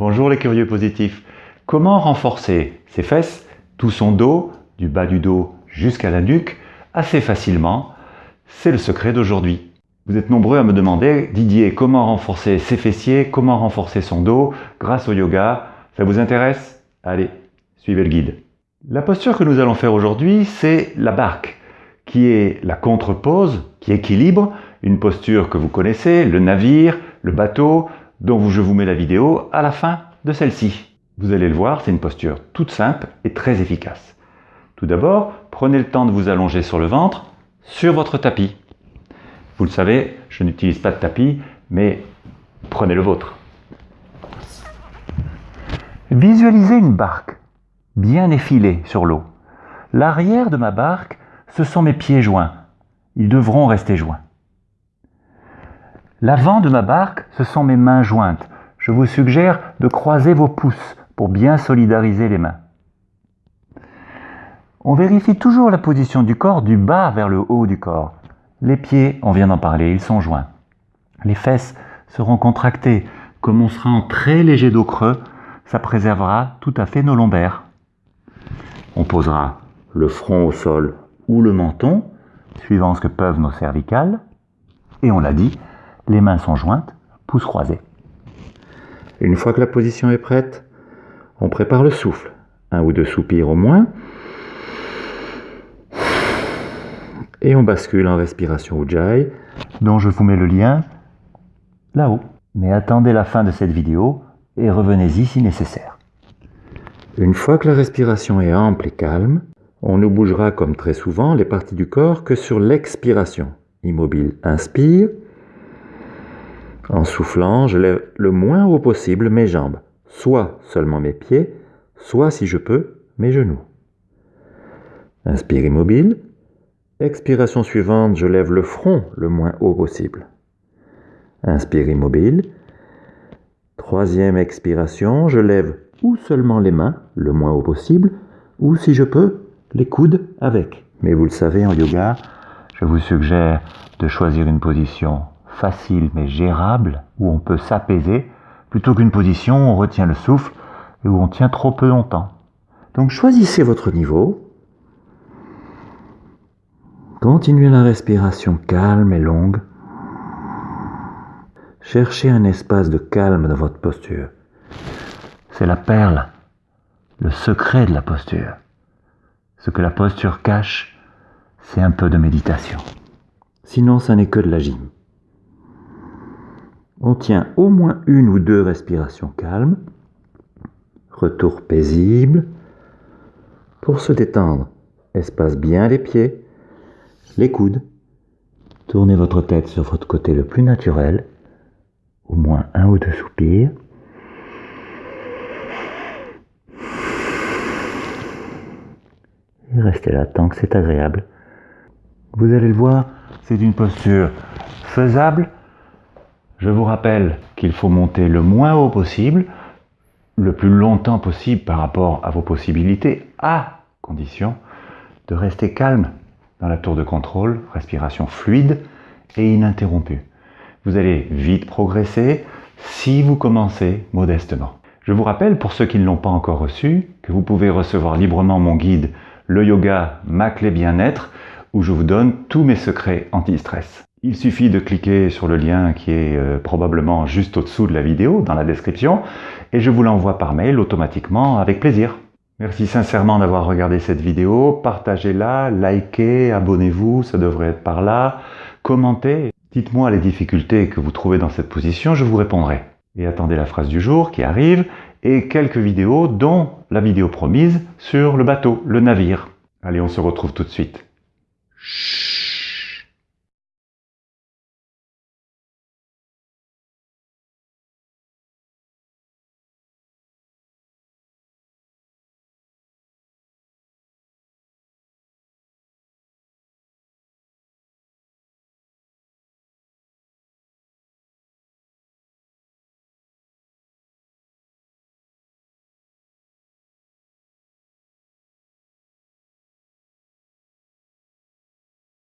Bonjour les curieux positifs. Comment renforcer ses fesses, tout son dos, du bas du dos jusqu'à la nuque, assez facilement? C'est le secret d'aujourd'hui. Vous êtes nombreux à me demander, Didier, comment renforcer ses fessiers, comment renforcer son dos grâce au yoga Ça vous intéresse? Allez, suivez le guide. La posture que nous allons faire aujourd'hui, c'est la barque, qui est la contre-pose, qui équilibre, une posture que vous connaissez, le navire, le bateau, dont je vous mets la vidéo à la fin de celle-ci. Vous allez le voir, c'est une posture toute simple et très efficace. Tout d'abord, prenez le temps de vous allonger sur le ventre, sur votre tapis. Vous le savez, je n'utilise pas de tapis, mais prenez le vôtre. Visualisez une barque bien effilée sur l'eau. L'arrière de ma barque, ce sont mes pieds joints. Ils devront rester joints. L'avant de ma barque, ce sont mes mains jointes. Je vous suggère de croiser vos pouces pour bien solidariser les mains. On vérifie toujours la position du corps du bas vers le haut du corps. Les pieds, on vient d'en parler, ils sont joints. Les fesses seront contractées. Comme on sera en très léger dos creux, ça préservera tout à fait nos lombaires. On posera le front au sol ou le menton, suivant ce que peuvent nos cervicales. Et on l'a dit, les mains sont jointes, pouces croisés. Une fois que la position est prête, on prépare le souffle. Un ou deux soupirs au moins. Et on bascule en respiration Ujjayi, dont je vous mets le lien là-haut. Mais attendez la fin de cette vidéo et revenez-y si nécessaire. Une fois que la respiration est ample et calme, on ne bougera comme très souvent les parties du corps que sur l'expiration. Immobile, inspire. En soufflant, je lève le moins haut possible mes jambes, soit seulement mes pieds, soit si je peux, mes genoux. Inspire immobile. Expiration suivante, je lève le front le moins haut possible. Inspire immobile. Troisième expiration, je lève ou seulement les mains le moins haut possible, ou si je peux, les coudes avec. Mais vous le savez, en yoga, je vous suggère de choisir une position facile mais gérable, où on peut s'apaiser, plutôt qu'une position où on retient le souffle et où on tient trop peu longtemps. Donc choisissez votre niveau, Continuez la respiration calme et longue. Cherchez un espace de calme dans votre posture. C'est la perle, le secret de la posture. Ce que la posture cache, c'est un peu de méditation. Sinon, ça n'est que de la gym. On tient au moins une ou deux respirations calmes. Retour paisible. Pour se détendre, espace bien les pieds les coudes. Tournez votre tête sur votre côté le plus naturel, au moins un ou deux soupirs. Et restez là tant que c'est agréable. Vous allez le voir, c'est une posture faisable. Je vous rappelle qu'il faut monter le moins haut possible, le plus longtemps possible par rapport à vos possibilités, à condition de rester calme dans la tour de contrôle, respiration fluide et ininterrompue. Vous allez vite progresser si vous commencez modestement. Je vous rappelle, pour ceux qui ne l'ont pas encore reçu, que vous pouvez recevoir librement mon guide Le Yoga, ma clé bien-être, où je vous donne tous mes secrets anti-stress. Il suffit de cliquer sur le lien qui est euh, probablement juste au-dessous de la vidéo, dans la description, et je vous l'envoie par mail automatiquement avec plaisir. Merci sincèrement d'avoir regardé cette vidéo. Partagez-la, likez, abonnez-vous, ça devrait être par là. Commentez. Dites-moi les difficultés que vous trouvez dans cette position, je vous répondrai. Et attendez la phrase du jour qui arrive et quelques vidéos dont la vidéo promise sur le bateau, le navire. Allez, on se retrouve tout de suite.